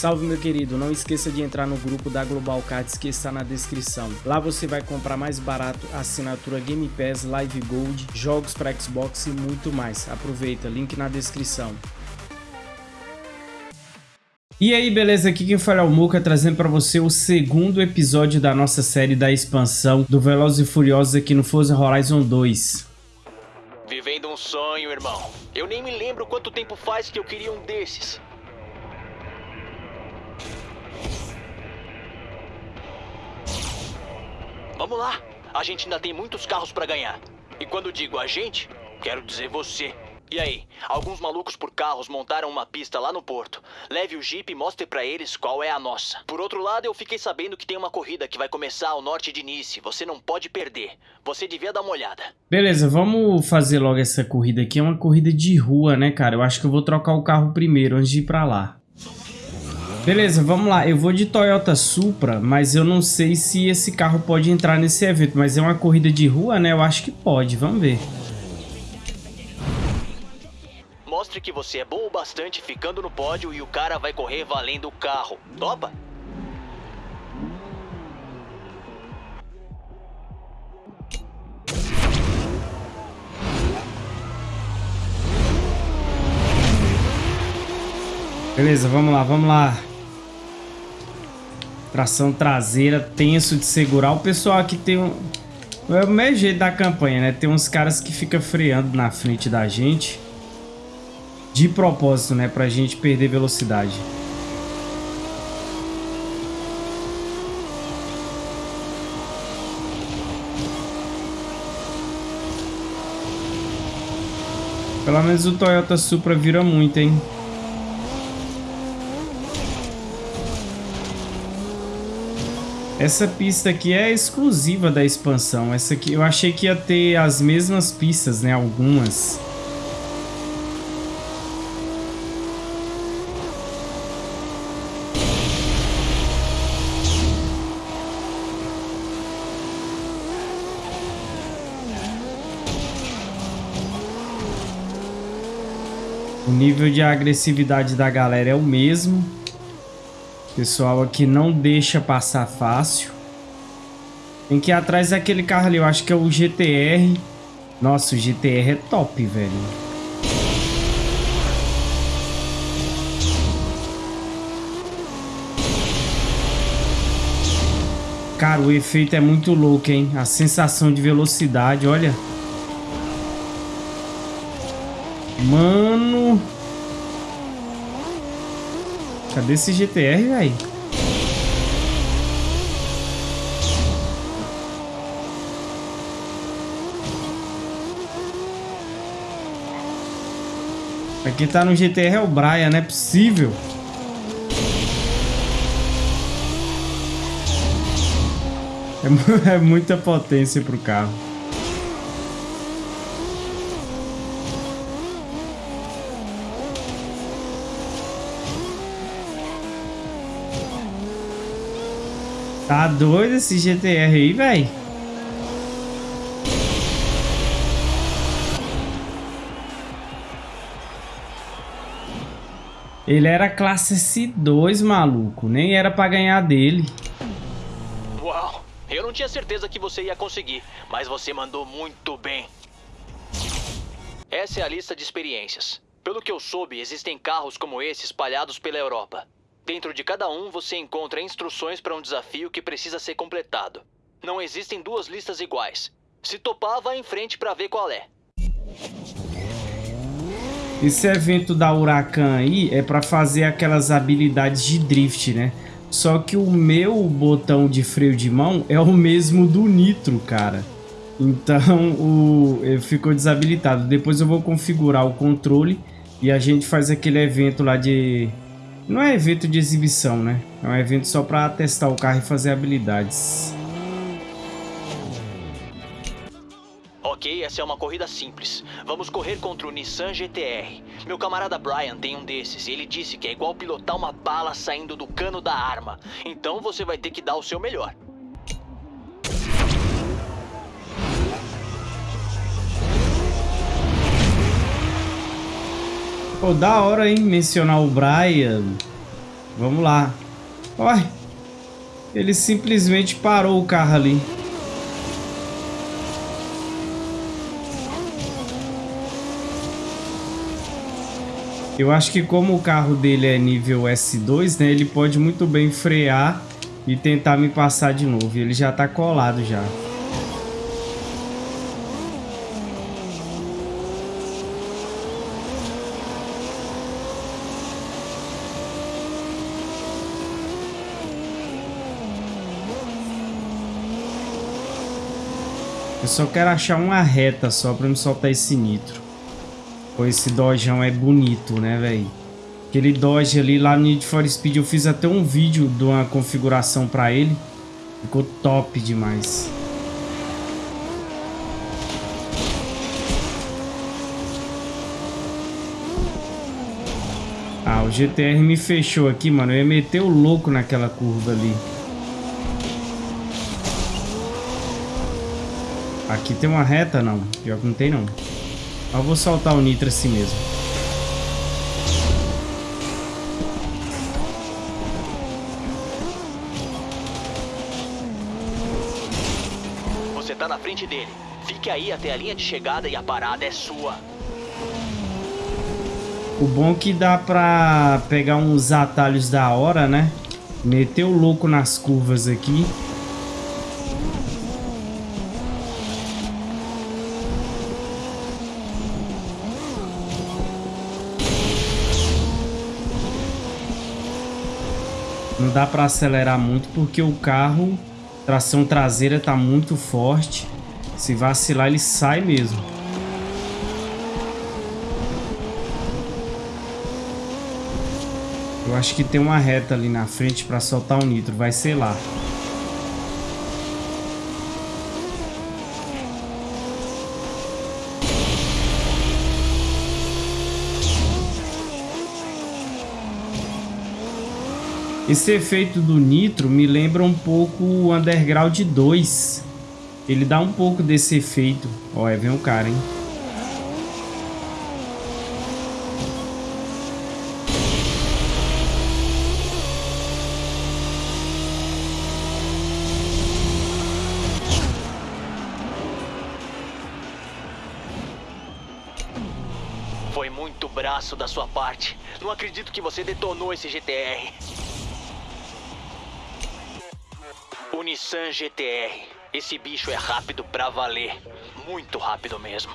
Salve meu querido, não esqueça de entrar no grupo da Global Cards que está na descrição. Lá você vai comprar mais barato assinatura Game Pass, Live Gold, jogos para Xbox e muito mais. Aproveita, link na descrição. E aí, beleza? Aqui quem fala é o Muka, trazendo para você o segundo episódio da nossa série da expansão do Velozes e Furiosos aqui no Forza Horizon 2. Vivendo um sonho, irmão. Eu nem me lembro quanto tempo faz que eu queria um desses. Vamos lá. A gente ainda tem muitos carros para ganhar. E quando digo a gente, quero dizer você. E aí, alguns malucos por carros montaram uma pista lá no porto. Leve o Jeep e mostre para eles qual é a nossa. Por outro lado, eu fiquei sabendo que tem uma corrida que vai começar ao norte de Nice. Você não pode perder. Você devia dar uma olhada. Beleza, vamos fazer logo essa corrida aqui. É uma corrida de rua, né, cara? Eu acho que eu vou trocar o carro primeiro antes de ir pra lá. Beleza, vamos lá. Eu vou de Toyota Supra, mas eu não sei se esse carro pode entrar nesse evento. Mas é uma corrida de rua, né? Eu acho que pode. Vamos ver. Mostre que você é bom o bastante ficando no pódio e o cara vai correr valendo o carro. Topa? Beleza, vamos lá, vamos lá. Tração traseira, tenso de segurar. O pessoal aqui tem um... É o mesmo jeito da campanha, né? Tem uns caras que ficam freando na frente da gente. De propósito, né? Pra gente perder velocidade. Pelo menos o Toyota Supra vira muito, hein? Essa pista aqui é exclusiva da expansão. Essa aqui eu achei que ia ter as mesmas pistas, né? Algumas. O nível de agressividade da galera é o mesmo. Pessoal aqui não deixa passar fácil. Tem que ir atrás daquele carro ali. Eu acho que é o GTR. Nossa, o GTR é top, velho. Cara, o efeito é muito louco, hein? A sensação de velocidade, olha. Mano... Cadê esse GTR, velho? Aqui tá no GTR é o Brian, não é possível. É, é muita potência pro carro. Tá doido esse GTR aí, velho? Ele era classe S2, maluco. Nem era pra ganhar dele. Uau! Eu não tinha certeza que você ia conseguir, mas você mandou muito bem. Essa é a lista de experiências. Pelo que eu soube, existem carros como esse espalhados pela Europa. Dentro de cada um, você encontra instruções para um desafio que precisa ser completado. Não existem duas listas iguais. Se topar, vá em frente para ver qual é. Esse evento da Huracan aí é para fazer aquelas habilidades de drift, né? Só que o meu botão de freio de mão é o mesmo do Nitro, cara. Então o ficou desabilitado. Depois eu vou configurar o controle e a gente faz aquele evento lá de não é evento de exibição, né? É um evento só para testar o carro e fazer habilidades. Ok, essa é uma corrida simples. Vamos correr contra o Nissan GTR. Meu camarada Brian tem um desses e ele disse que é igual pilotar uma bala saindo do cano da arma. Então você vai ter que dar o seu melhor. Pô, da hora, hein? Mencionar o Brian. Vamos lá. Olha. Ele simplesmente parou o carro ali. Eu acho que como o carro dele é nível S2, né? Ele pode muito bem frear e tentar me passar de novo. Ele já tá colado já. Eu só quero achar uma reta só pra me soltar esse nitro. Pô, esse Dojão é bonito, né, velho? Aquele Dodge ali lá no Need for Speed, eu fiz até um vídeo de uma configuração pra ele. Ficou top demais. Ah, o GTR me fechou aqui, mano. Eu ia meter o louco naquela curva ali. Aqui tem uma reta, não. Pior que não tem, não. Eu vou soltar o nitro assim mesmo. Você tá na frente dele. Fique aí até a linha de chegada e a parada é sua. O bom é que dá pra pegar uns atalhos da hora, né? Meter o louco nas curvas aqui. Não dá para acelerar muito porque o carro, tração traseira tá muito forte. Se vacilar ele sai mesmo. Eu acho que tem uma reta ali na frente para soltar o nitro, vai ser lá. Esse efeito do nitro me lembra um pouco o Underground 2. Ele dá um pouco desse efeito. Olha, vem um cara, hein? Foi muito braço da sua parte. Não acredito que você detonou esse GTR. O Nissan GTR. Esse bicho é rápido pra valer. Muito rápido mesmo.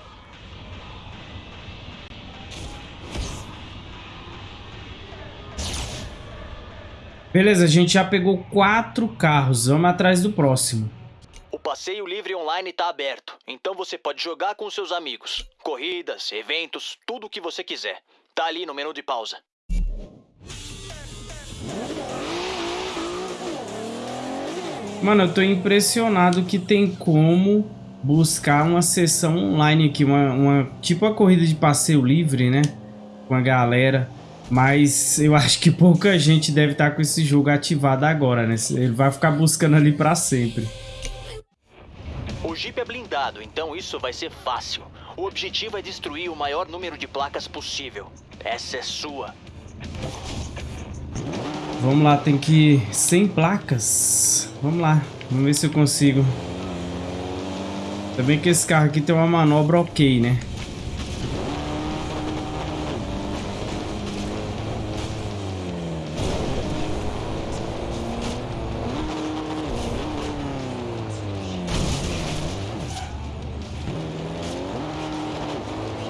Beleza, a gente já pegou quatro carros. Vamos atrás do próximo. O passeio livre online está aberto, então você pode jogar com seus amigos. Corridas, eventos, tudo o que você quiser. Tá ali no menu de pausa. Mano, eu tô impressionado que tem como buscar uma sessão online aqui, uma, uma tipo a corrida de passeio livre, né? Com a galera. Mas eu acho que pouca gente deve estar com esse jogo ativado agora, né? Ele vai ficar buscando ali para sempre. O Jeep é blindado, então isso vai ser fácil. O objetivo é destruir o maior número de placas possível. Essa é sua. Vamos lá, tem que... 100 placas. Vamos lá, vamos ver se eu consigo. Também que esse carro aqui tem uma manobra ok, né?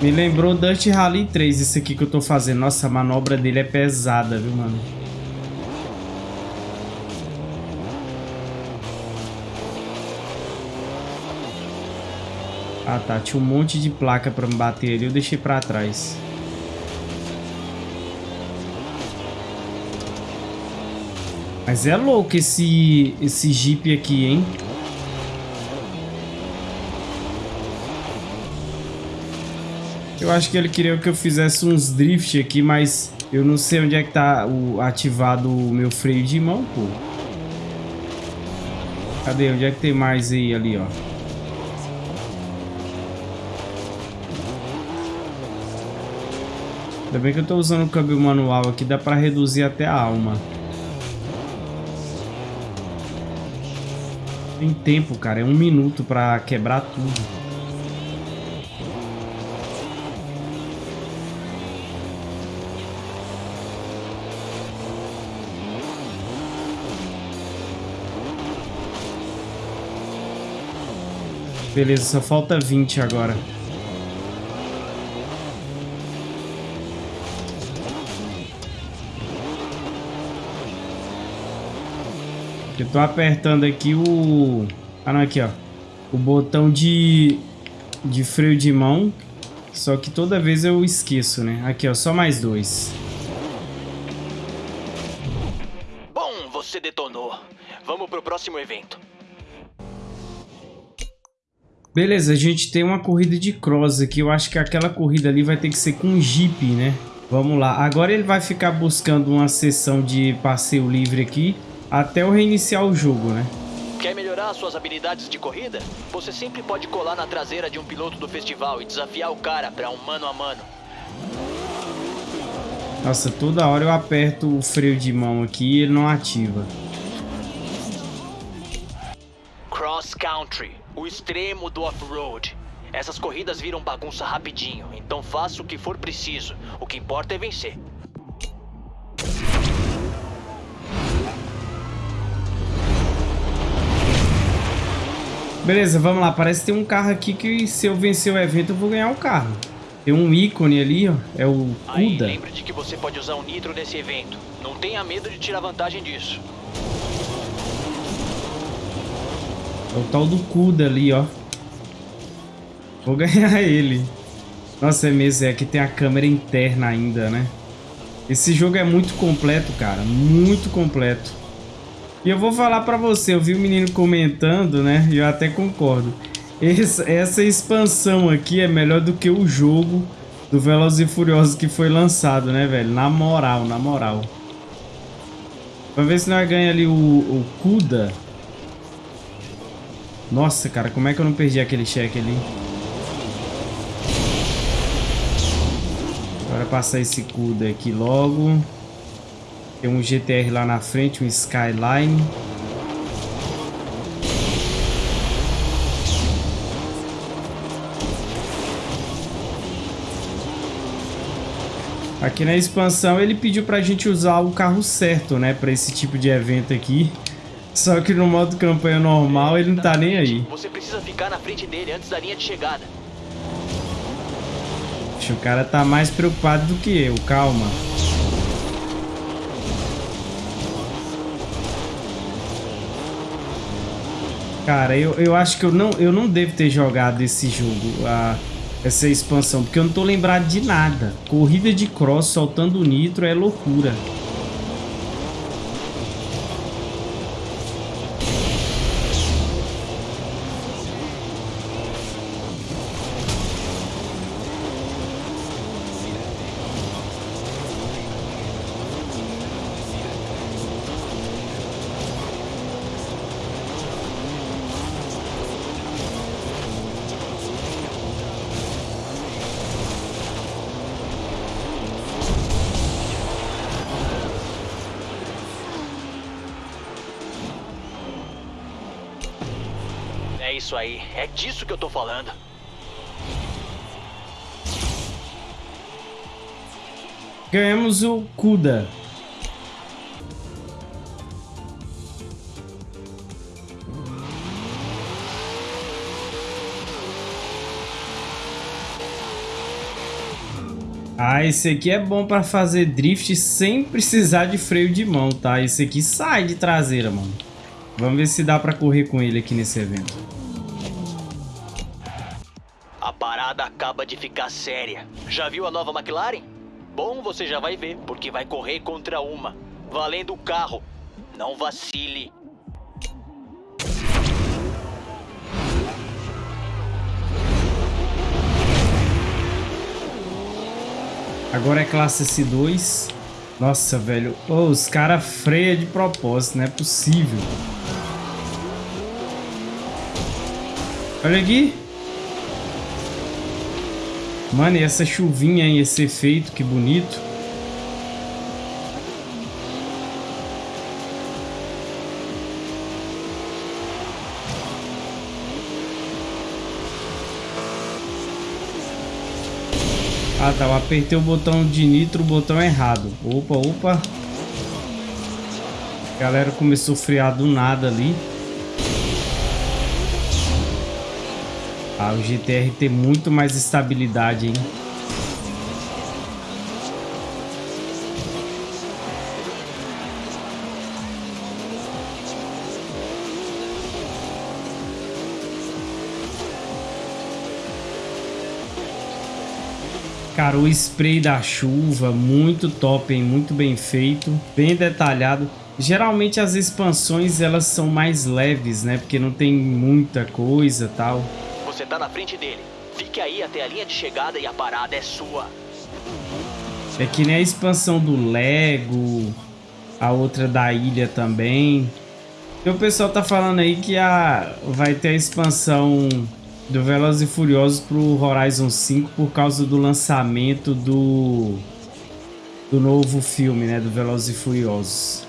Me lembrou Dust Rally 3, esse aqui que eu tô fazendo. Nossa, a manobra dele é pesada, viu, mano? Ah tá, tinha um monte de placa pra me bater ali, eu deixei pra trás. Mas é louco esse, esse Jeep aqui, hein? Eu acho que ele queria que eu fizesse uns drift aqui, mas eu não sei onde é que tá o, ativado o meu freio de mão, pô. Cadê? Onde é que tem mais aí, ali, ó? Ainda bem que eu tô usando o câmbio manual aqui, dá pra reduzir até a alma. Tem tempo, cara. É um minuto pra quebrar tudo. Beleza, só falta 20 agora. Eu tô apertando aqui o... Ah, não, aqui, ó. O botão de, de freio de mão. Só que toda vez eu esqueço, né? Aqui, ó, só mais dois. Bom, você detonou. Vamos pro próximo evento. Beleza, a gente tem uma corrida de cross aqui. Eu acho que aquela corrida ali vai ter que ser com Jeep, né? Vamos lá. Agora ele vai ficar buscando uma sessão de passeio livre aqui até eu reiniciar o jogo, né? Quer melhorar suas habilidades de corrida? Você sempre pode colar na traseira de um piloto do festival e desafiar o cara para um mano a mano. Nossa, toda hora eu aperto o freio de mão aqui e ele não ativa. Cross Country o extremo do off-road. Essas corridas viram bagunça rapidinho, então faça o que for preciso. O que importa é vencer. Beleza, vamos lá. Parece que tem um carro aqui que se eu vencer o evento eu vou ganhar o um carro. Tem um ícone ali, ó. É o Kuda. lembre de que você pode usar o nitro nesse evento. Não tenha medo de tirar vantagem disso. É o tal do Kuda ali, ó. Vou ganhar ele. Nossa, é mesmo, é que tem a câmera interna ainda, né? Esse jogo é muito completo, cara. Muito completo. E eu vou falar pra você, eu vi o menino comentando, né? E eu até concordo. Essa, essa expansão aqui é melhor do que o jogo do Velozes e Furiosos que foi lançado, né, velho? Na moral, na moral. Vamos ver se nós ganhamos ali o, o Kuda. Nossa, cara, como é que eu não perdi aquele cheque ali? Agora passar esse CUDA aqui logo. Tem um GTR lá na frente, um Skyline. Aqui na expansão ele pediu pra gente usar o carro certo, né? Pra esse tipo de evento aqui. Só que no modo campanha normal ele não tá nem aí. Você precisa ficar na frente dele antes da linha de chegada. O cara tá mais preocupado do que eu, calma. Cara, eu, eu acho que eu não, eu não devo ter jogado esse jogo, a, essa expansão, porque eu não tô lembrado de nada. Corrida de cross soltando nitro é loucura. Isso aí. É disso que eu tô falando. Ganhamos o Kuda. Ah, esse aqui é bom para fazer drift sem precisar de freio de mão, tá? Esse aqui sai de traseira, mano. Vamos ver se dá para correr com ele aqui nesse evento de ficar séria. Já viu a nova McLaren? Bom, você já vai ver, porque vai correr contra uma. Valendo o carro. Não vacile. Agora é classe S2. Nossa, velho. Oh, os caras freiam de propósito, não é possível. Olha aqui. Mano, e essa chuvinha aí, esse efeito, que bonito. Ah, tá. Eu apertei o botão de nitro, o botão errado. Opa, opa. A galera começou a friar do nada ali. Ah, o GTR tem muito mais estabilidade, hein? Cara, o spray da chuva, muito top, hein? Muito bem feito, bem detalhado. Geralmente as expansões elas são mais leves, né? Porque não tem muita coisa tal. Você tá na frente dele. Fique aí até a linha de chegada e a parada é sua. É que nem a expansão do Lego, a outra da ilha também. E o pessoal tá falando aí que a, vai ter a expansão do Velozes e Furiosos pro Horizon 5 por causa do lançamento do do novo filme, né, do Velozes e Furiosos.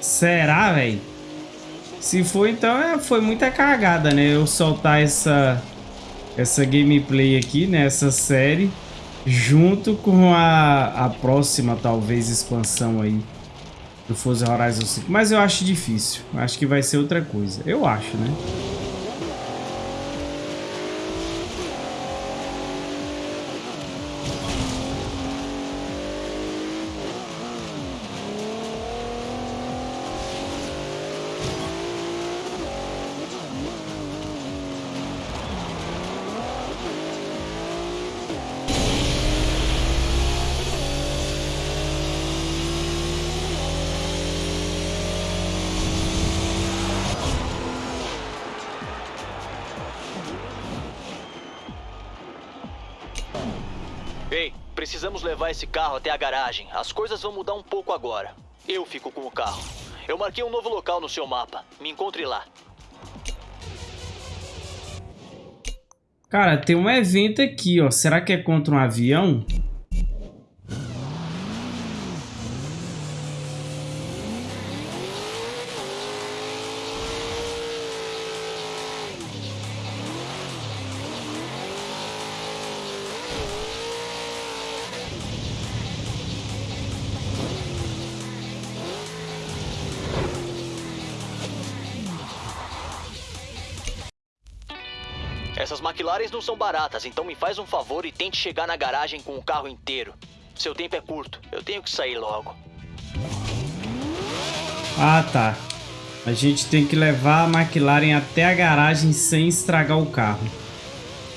Será, velho? Se for, então é, foi muita cagada, né? Eu soltar essa essa gameplay aqui, né, série junto com a, a próxima, talvez, expansão aí do Forza Horizon 5. Mas eu acho difícil. Acho que vai ser outra coisa. Eu acho, né? Precisamos levar esse carro até a garagem. As coisas vão mudar um pouco agora. Eu fico com o carro. Eu marquei um novo local no seu mapa. Me encontre lá. Cara, tem um evento aqui, ó. Será que é contra um avião? Essas McLarens não são baratas, então me faz um favor e tente chegar na garagem com o carro inteiro. Seu tempo é curto, eu tenho que sair logo. Ah, tá. A gente tem que levar a McLaren até a garagem sem estragar o carro.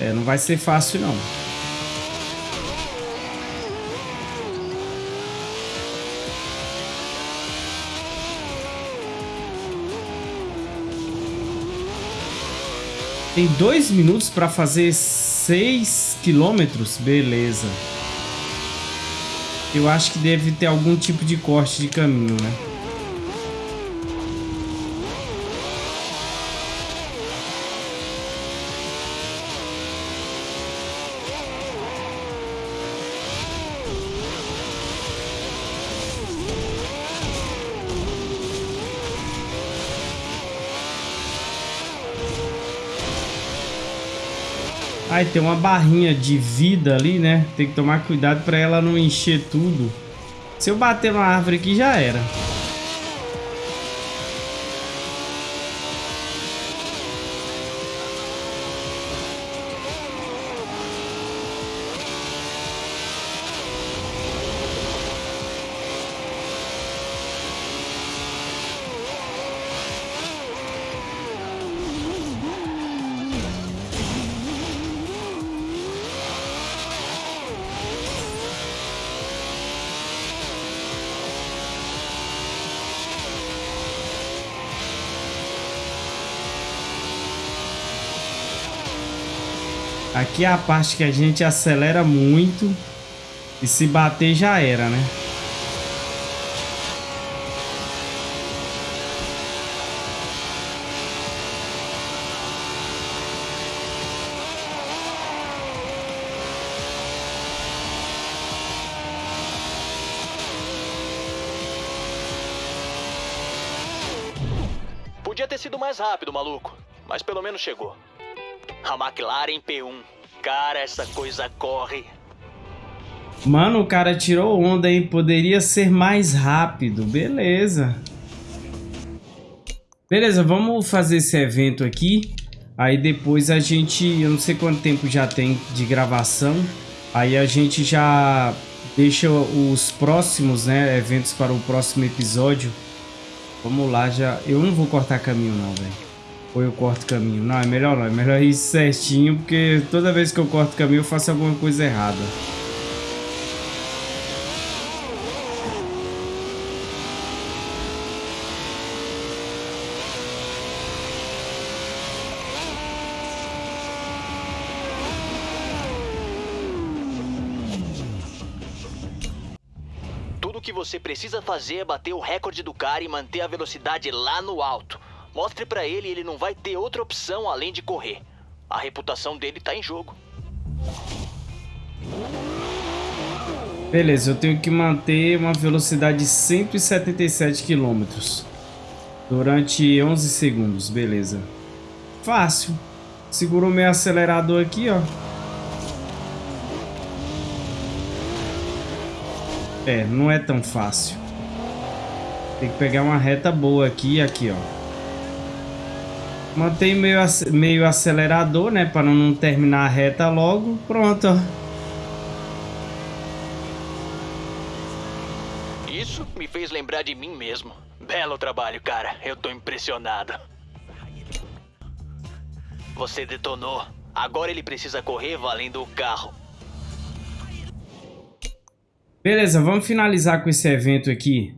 É, não vai ser fácil não. Tem dois minutos para fazer seis quilômetros? Beleza. Eu acho que deve ter algum tipo de corte de caminho, né? Ai, tem uma barrinha de vida ali, né? Tem que tomar cuidado para ela não encher tudo. Se eu bater uma árvore aqui, já era. Aqui é a parte que a gente acelera muito e se bater já era, né? Podia ter sido mais rápido, maluco, mas pelo menos chegou. A McLaren P1. Cara, essa coisa corre. Mano, o cara tirou onda, hein? Poderia ser mais rápido. Beleza. Beleza, vamos fazer esse evento aqui. Aí depois a gente... Eu não sei quanto tempo já tem de gravação. Aí a gente já deixa os próximos né, eventos para o próximo episódio. Vamos lá, já... Eu não vou cortar caminho não, velho. Ou eu corto caminho? Não, é melhor não. É melhor ir certinho, porque toda vez que eu corto caminho eu faço alguma coisa errada. Tudo que você precisa fazer é bater o recorde do cara e manter a velocidade lá no alto. Mostre pra ele ele não vai ter outra opção além de correr. A reputação dele tá em jogo. Beleza, eu tenho que manter uma velocidade de 177 km durante 11 segundos, beleza. Fácil. Segurou meu acelerador aqui, ó. É, não é tão fácil. Tem que pegar uma reta boa aqui e aqui, ó. Mantém meio, meio acelerador, né? Para não terminar a reta logo. Pronto, Isso me fez lembrar de mim mesmo. Belo trabalho, cara. Eu tô impressionado. Você detonou. Agora ele precisa correr valendo o carro. Beleza, vamos finalizar com esse evento aqui.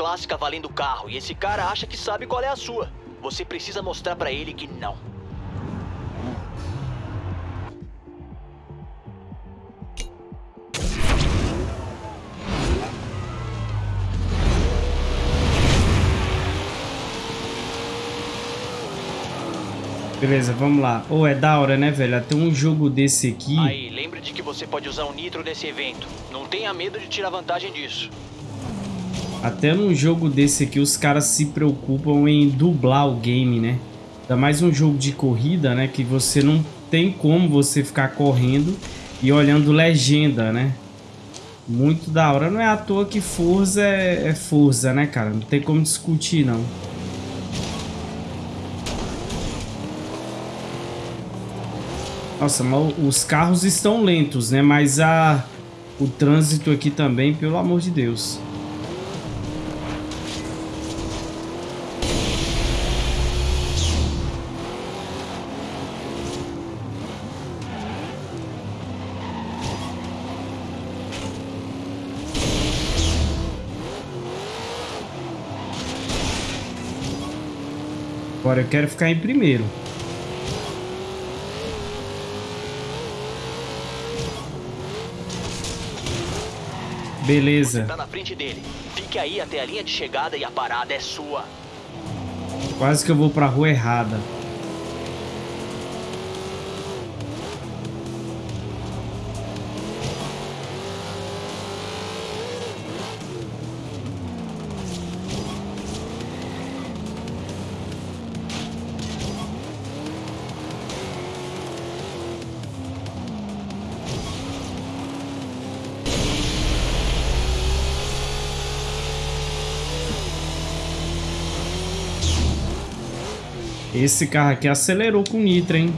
Clássica valendo carro e esse cara acha que sabe qual é a sua. Você precisa mostrar para ele que não. Beleza, vamos lá. Ou oh, é da hora, né, velho? Até um jogo desse aqui. Aí, lembre de que você pode usar o nitro nesse evento. Não tenha medo de tirar vantagem disso. Até num jogo desse aqui os caras se preocupam em dublar o game, né? Ainda mais um jogo de corrida, né? Que você não tem como você ficar correndo e olhando legenda, né? Muito da hora. Não é à toa que Forza é, é Forza, né, cara? Não tem como discutir, não. Nossa, mas os carros estão lentos, né? Mas a, o trânsito aqui também, pelo amor de Deus. Agora eu quero ficar em primeiro. Beleza. Você tá na frente dele. Fique aí até a linha de chegada e a parada é sua. Quase que eu vou pra rua errada. Esse carro aqui acelerou com nitro, hein?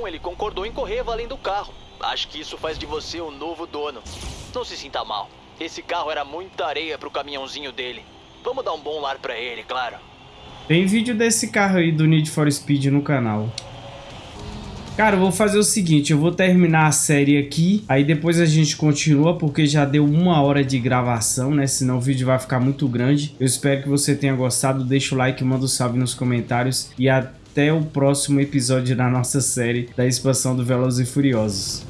Bom, ele concordou em correr valendo o carro. Acho que isso faz de você o novo dono. Não se sinta mal. Esse carro era muita areia pro caminhãozinho dele. Vamos dar um bom lar pra ele, claro. Tem vídeo desse carro aí do Need for Speed no canal. Cara, eu vou fazer o seguinte, eu vou terminar a série aqui, aí depois a gente continua, porque já deu uma hora de gravação, né? Senão o vídeo vai ficar muito grande. Eu espero que você tenha gostado, deixa o like, manda um salve nos comentários e até o próximo episódio da nossa série da expansão do Velozes e Furiosos.